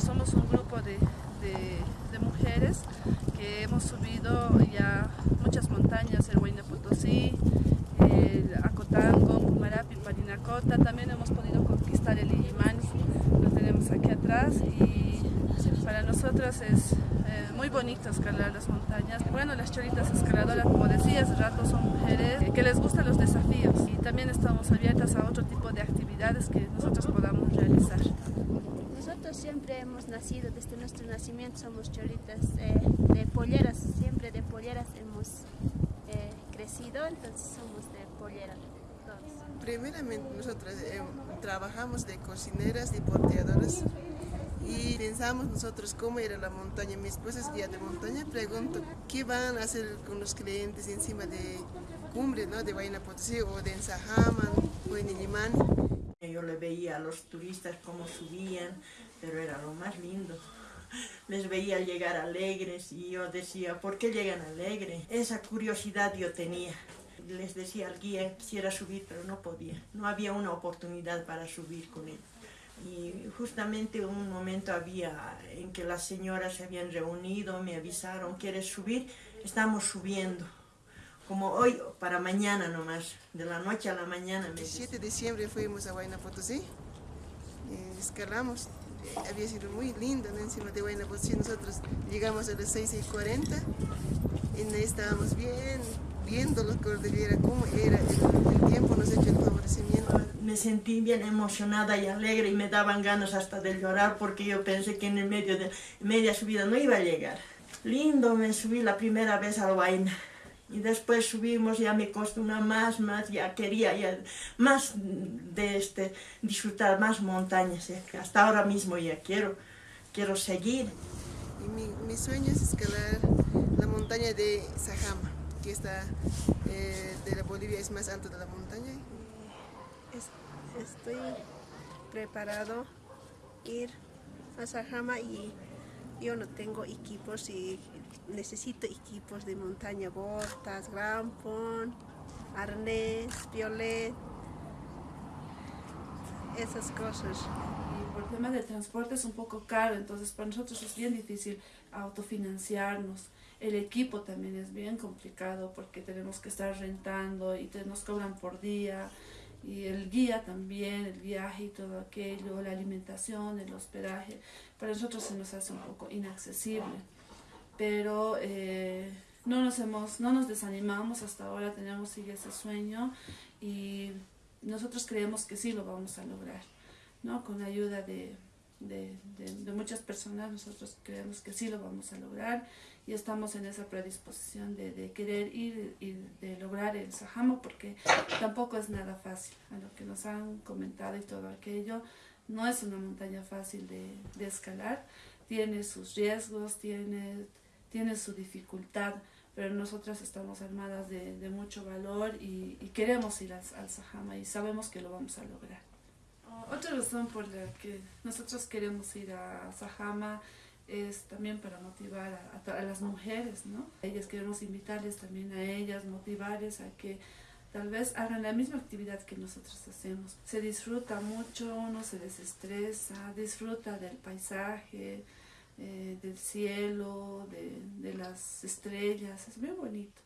Somos un grupo de, mujeres que hemos subido ya muchas montañas, el Huayna Potosí, el Acotango, Pumarapi, Parinacota, también hemos podido conquistar el Illimani, lo tenemos aquí atrás. Y para nosotros es eh, muy bonito escalar las montañas. Bueno, las choritas escaladoras, como decía, hace rato son mujeres que les gustan los desafíos. Y también estamos abiertas a otro tipo de actividades que nosotros podamos realizar siempre hemos nacido, desde nuestro nacimiento somos choritas eh, de polleras, siempre de polleras hemos eh, crecido, entonces somos de polleras todos. Primeramente nosotros eh, trabajamos de cocineras, de porteadoras y pensamos nosotros cómo era la montaña. Mi esposa es guía de montaña, pregunto qué van a hacer con los clientes encima de cumbre, ¿no? de Huayna Potosí o de Ensajama o en Illimani. Yo le veía a los turistas cómo subían, pero era lo más lindo. Les veía llegar alegres y yo decía, ¿por qué llegan alegres? Esa curiosidad yo tenía. Les decía al guía, quisiera subir, pero no podía. No había una oportunidad para subir con él. Y justamente un momento había en que las señoras se habían reunido, me avisaron, ¿quieres subir? Estamos subiendo. Como hoy, para mañana nomás, de la noche a la mañana. El 7 de diciembre fuimos a Huayna Potosí, eh, escalamos había sido muy linda encima de Huayna Potosí. Nosotros llegamos a las 6 y 40 y estábamos bien viendo la cordillera, cómo era, el, tiempo nos echó el favorecimiento. Me sentí bien emocionada y alegre y me daban ganas hasta de llorar porque yo pensé que en el medio de media subida no iba a llegar. Lindo, me subí la primera vez al Huayna y después subimos, ya me costó una más, más, ya quería ya más de este, disfrutar más montañas, hasta ahora mismo ya quiero, quiero seguir. Y mi, mi sueño es escalar la montaña de Sajama, que está eh, de la Bolivia, es más alto de la montaña. estoy preparado ir a Sajama y yo no tengo equipos y necesito equipos de montaña, botas, grampón, arnés, violet, esas cosas. Y por el tema del transporte es un poco caro, entonces para nosotros es bien difícil autofinanciarnos. El equipo también es bien complicado porque tenemos que estar rentando y nos cobran por día. Y el guía también, el viaje y todo aquello, la alimentación, el hospedaje, para nosotros se nos hace un poco inaccesible pero eh, no, nos hemos, no nos desanimamos hasta ahora, tenemos sigue ese sueño y nosotros creemos que sí lo vamos a lograr, ¿no? Con la ayuda de, de, de, muchas personas, nosotros creemos que sí lo vamos a lograr y estamos en esa predisposición de, de querer ir y de lograr el Sajamo porque tampoco es nada fácil, a lo que nos han comentado y todo aquello, no es una montaña fácil de, escalar, tiene sus riesgos, tiene tiene su dificultad, pero nosotras estamos armadas de, mucho valor y, queremos ir al, Sahama y sabemos que lo vamos a lograr. Otra razón por la que nosotros queremos ir a Sahama es también para motivar a, las mujeres, ¿no? Ellas queremos invitarles también a ellas, motivarles a que tal vez hagan la misma actividad que nosotros hacemos. Se disfruta mucho, uno se desestresa, disfruta del paisaje, eh, del cielo, de, las estrellas, es muy bonito.